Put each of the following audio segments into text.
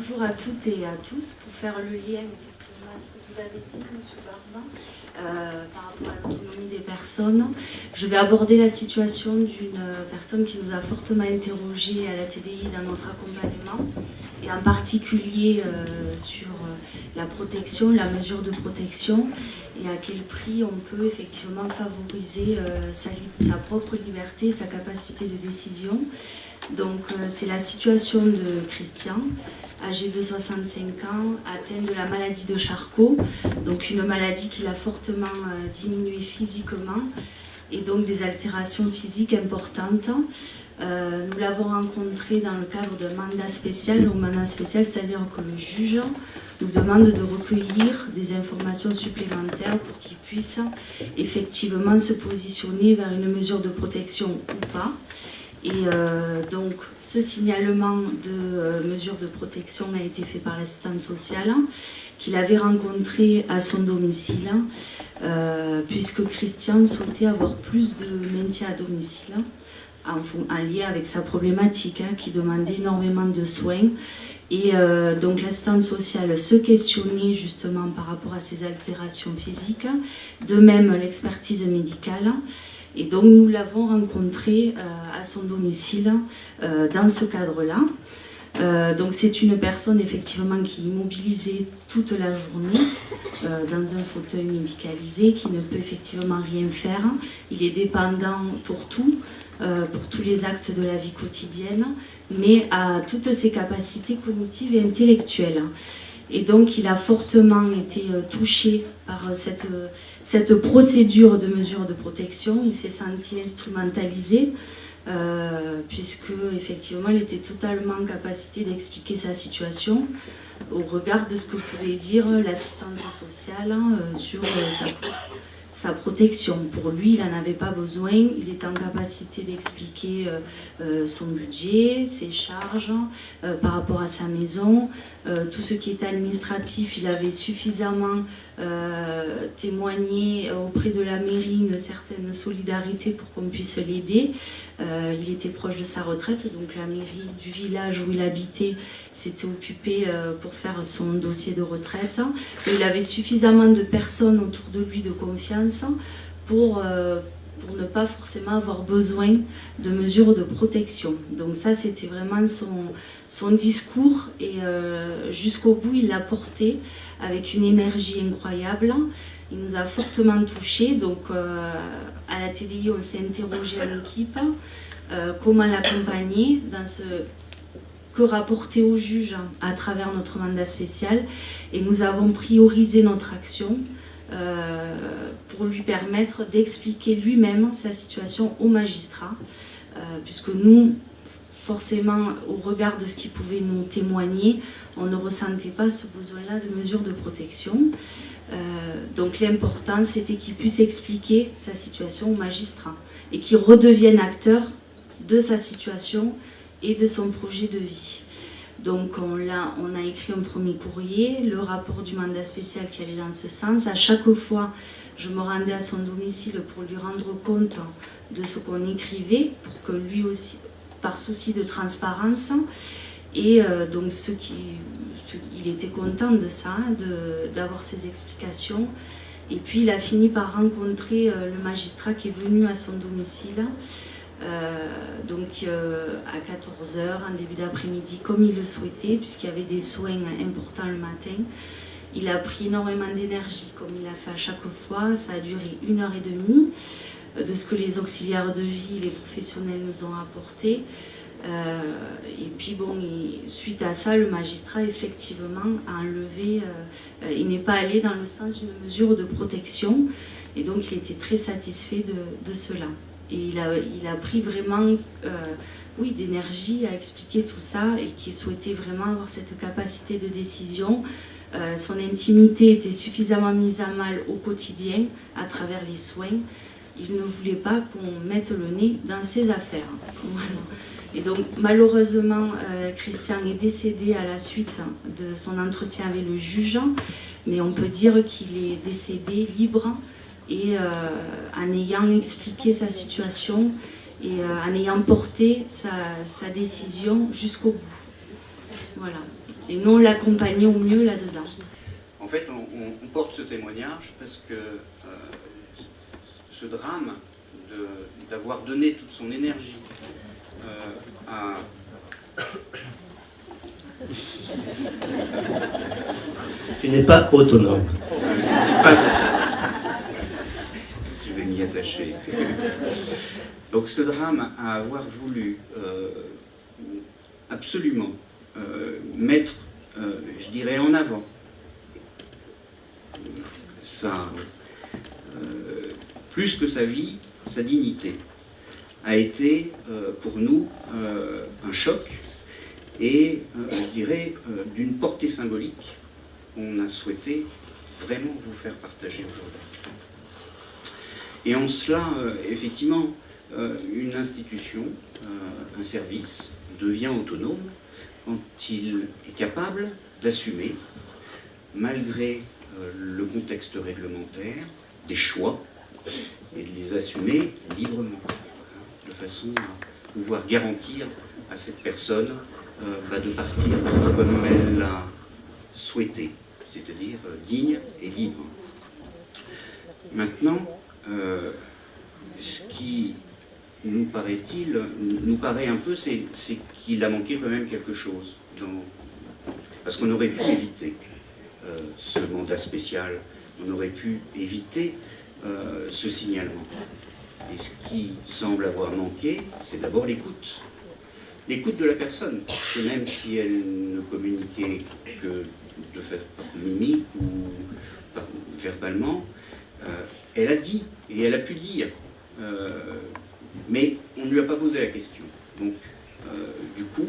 bonjour à toutes et à tous. Pour faire le lien effectivement à ce que vous avez dit, M. Barbin, euh, par rapport à l'autonomie des personnes, je vais aborder la situation d'une personne qui nous a fortement interrogé à la TDI dans notre accompagnement, et en particulier euh, sur euh, la protection, la mesure de protection, et à quel prix on peut effectivement favoriser sa, sa propre liberté, sa capacité de décision. Donc c'est la situation de Christian, âgé de 65 ans, atteint de la maladie de Charcot, donc une maladie qui l'a fortement euh, diminué physiquement et donc des altérations physiques importantes. Euh, nous l'avons rencontré dans le cadre d'un mandat spécial. Donc mandat spécial, c'est-à-dire que le juge nous demande de recueillir des informations supplémentaires pour qu'il puisse effectivement se positionner vers une mesure de protection ou pas. Et euh, donc, ce signalement de euh, mesures de protection a été fait par l'assistante sociale, qu'il avait rencontré à son domicile, euh, puisque Christian souhaitait avoir plus de maintien à domicile, en, lien avec sa problématique, hein, qui demandait énormément de soins. Et donc l'assistante sociale se questionnait justement par rapport à ses altérations physiques, de même l'expertise médicale. Et donc nous l'avons rencontré euh, à son domicile euh, dans ce cadre-là. Euh, donc c'est une personne effectivement qui est immobilisée toute la journée dans un fauteuil médicalisé, qui ne peut effectivement rien faire. Il est dépendant pour tout, pour tous les actes de la vie quotidienne, mais à toutes ses capacités cognitives et intellectuelles. Et donc il a fortement été touché par cette cette procédure de mesure de protection. Il s'est senti instrumentalisé, euh, puisque effectivement il était totalement en capacité d'expliquer sa situation au regard de ce que pouvait dire l'assistante sociale euh, sur euh, sa, sa, protection. Pour lui, il n'en avait pas besoin, il était en capacité d'expliquer son budget, ses charges par rapport à sa maison, tout ce qui était administratif, il avait suffisamment euh, témoigner auprès de la mairie une certaine solidarité pour qu'on puisse l'aider. Euh, il était proche de sa retraite, donc la mairie du village où il habitait s'était occupée euh, pour faire son dossier de retraite. il avait suffisamment de personnes autour de lui de confiance pour pour ne pas forcément avoir besoin de mesures de protection. Donc ça, c'était vraiment son, discours et jusqu'au bout, il l'a porté avec une énergie incroyable. Il nous a fortement touchés. Donc, euh, à la TDI, on s'est interrogé en équipe euh, comment l'accompagner que rapporter au juge à travers notre mandat spécial. Et nous avons priorisé notre action euh, pour lui permettre d'expliquer lui-même sa situation au magistrat, puisque nous, forcément, au regard de ce qu'il pouvait nous témoigner, on ne ressentait pas ce besoin-là de mesures de protection. Euh, donc l'important, c'était qu'il puisse expliquer sa situation au magistrat et qu'il redevienne acteur de sa situation et de son projet de vie. Donc on a, écrit un premier courrier, le rapport du mandat spécial qui allait dans ce sens. À chaque fois, je me rendais à son domicile pour lui rendre compte de ce qu'on écrivait, pour que lui aussi, par souci de transparence. Et euh, donc ce qui, il était content de ça, d'avoir ces explications. Et puis il a fini par rencontrer euh, le magistrat qui est venu à son domicile. Euh, à 14h, en début d'après-midi, comme il le souhaitait, puisqu'il y avait des soins importants le matin. Il a pris énormément d'énergie, comme il a fait à chaque fois. Ça a duré une heure et demie de ce que les auxiliaires de vie, les professionnels nous ont apporté. Euh, et puis bon, suite à ça, le magistrat effectivement a enlevé, euh, il n'est pas allé dans le sens d'une mesure de protection et donc il était très satisfait de, cela. Et il a, pris vraiment euh, oui, d'énergie à expliquer tout ça et qui souhaitait vraiment avoir cette capacité de décision. son intimité était suffisamment mise à mal au quotidien à travers les soins il ne voulait pas qu'on mette le nez dans ses affaires. Et donc malheureusement, euh, Christian est décédé à la suite de son entretien avec le juge, mais on peut dire qu'il est décédé libre et euh, en ayant expliqué sa situation et euh, en ayant porté sa, sa décision jusqu'au bout. Voilà. et non l'accompagner au mieux là-dedans. En fait, on, porte ce témoignage parce que euh, ce drame d'avoir donné toute son énergie euh, à... Tu n'es pas autonome. Donc ce drame à avoir voulu euh, absolument euh, mettre, euh, je dirais, en avant plus que sa vie, sa dignité, a été pour nous un choc et, je dirais, d'une portée symbolique qu'on a souhaité vraiment vous faire partager aujourd'hui. Et en cela, effectivement, une institution, un service, devient autonome quand il est capable d'assumer, malgré euh, le contexte réglementaire, des choix et de les assumer librement, hein, de façon à pouvoir garantir à cette personne euh, bah, de partir comme elle l'a souhaité, c'est-à-dire euh, digne et libre. Maintenant, ce qui nous paraît-il, nous paraît un peu, c'est qu'il a manqué quand même quelque chose. parce qu'on aurait pu éviter euh, ce mandat spécial, on aurait pu éviter euh, ce signalement. Et ce qui semble avoir manqué, c'est d'abord l'écoute. L'écoute de la personne, parce que même si elle ne communiquait que de fait mimique ou verbalement, euh, elle a dit, et elle a pu dire mais on ne lui a pas posé la question. Donc, euh, du coup,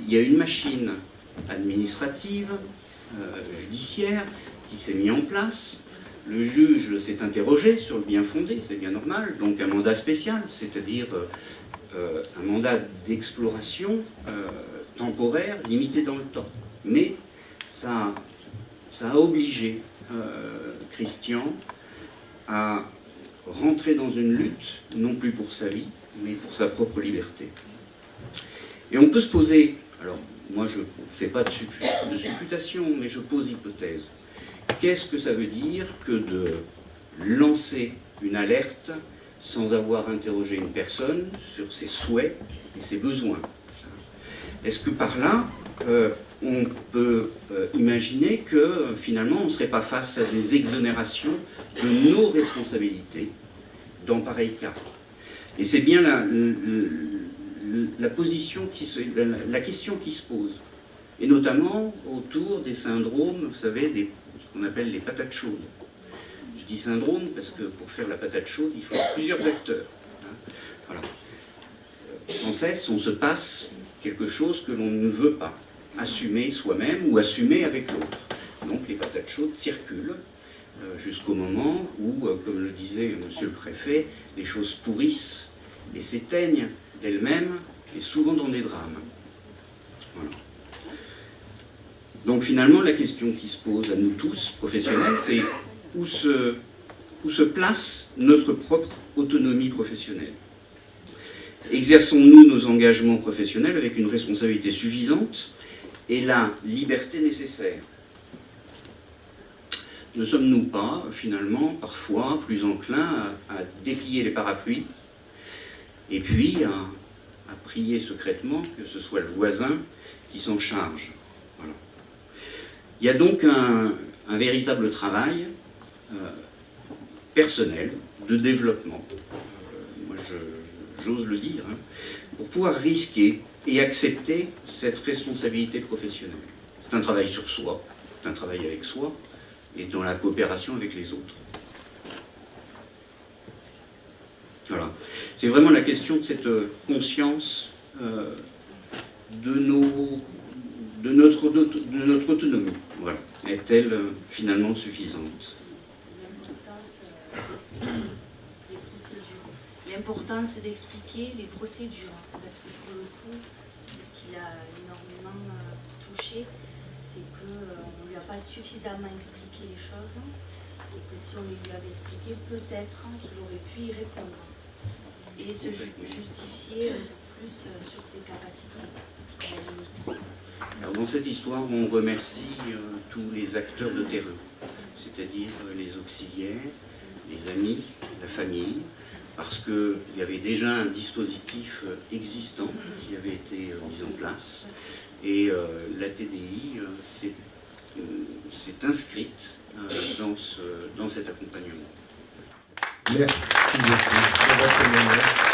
il y a une machine administrative, euh, judiciaire, qui s'est mise en place. Le juge s'est interrogé sur le bien fondé, c'est bien normal. Donc un mandat spécial, c'est-à-dire euh, un mandat d'exploration temporaire, limité dans le temps. Mais ça a obligé Christian à rentrer dans une lutte, non plus pour sa vie, mais pour sa propre liberté. Et on peut se poser, alors moi je ne fais pas de, supputation, mais je pose hypothèse. Qu'est-ce que ça veut dire que de lancer une alerte sans avoir interrogé une personne sur ses souhaits et ses besoins? Est-ce que par là, euh, on peut euh, imaginer que finalement on ne serait pas face à des exonérations de nos responsabilités dans pareil cas. Et c'est bien la, la, position qui se, la, question qui se pose, et notamment autour des syndromes, vous savez, des, ce qu'on appelle les patates chaudes. Je dis syndrome parce que pour faire la patate chaude, il faut plusieurs acteurs. Hein. Voilà. Sans cesse, on se passe quelque chose que l'on ne veut pas assumer soi-même ou assumer avec l'autre. Donc les patates chaudes circulent euh, jusqu'au moment où, euh, comme le disait monsieur le préfet, les choses pourrissent et s'éteignent d'elles-mêmes, et souvent dans des drames. Donc finalement, la question qui se pose à nous tous, professionnels, c'est où se, où se place notre propre autonomie professionnelle? Exerçons-nous nos engagements professionnels avec une responsabilité suffisante et la liberté nécessaire. Ne sommes-nous pas, finalement, parfois plus enclins à, déplier les parapluies et puis à, prier secrètement que ce soit le voisin qui s'en charge? Il y a donc un, véritable travail euh, personnel, de développement, euh, moi j'ose le dire, hein, pour pouvoir risquer et accepter cette responsabilité professionnelle. C'est un travail sur soi, c'est un travail avec soi, et dans la coopération avec les autres. Voilà. C'est vraiment la question de cette euh, conscience euh, de, notre autonomie. Voilà. Est-elle euh, finalement suffisante? L'important, c'est d'expliquer les procédures, parce que pour le coup, c'est ce qui l'a énormément touché, c'est qu'on ne lui a pas suffisamment expliqué les choses, et que si on lui avait expliqué, peut-être qu'il aurait pu y répondre, et se justifier plus euh, sur ses capacités. Alors, dans cette histoire, on remercie euh, tous les acteurs de terrain, c'est-à-dire euh, les auxiliaires, les amis, la famille, parce qu'il y avait déjà un dispositif euh, existant qui avait été euh, mis en place, et euh, la TDI s'est inscrite dans, dans cet accompagnement. Merci témoignage.